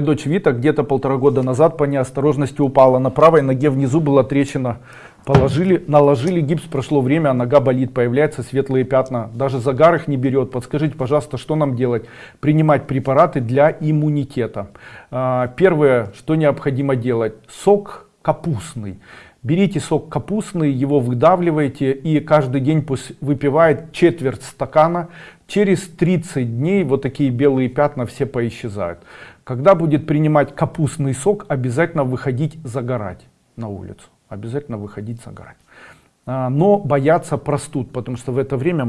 Дочь Вита где-то полтора года назад по неосторожности упала. На правой ноге внизу была трещина. Положили, наложили гипс, прошло время, а нога болит, появляются светлые пятна. Даже загар их не берет. Подскажите, пожалуйста, что нам делать? Принимать препараты для иммунитета. А, первое, что необходимо делать. Сок капустный. Берите сок капустный, его выдавливаете и каждый день пусть выпивает четверть стакана. Через 30 дней вот такие белые пятна все поисчезают. Когда будет принимать капустный сок, обязательно выходить загорать на улицу. Обязательно выходить загорать. А, но бояться простуд, потому что в это время мы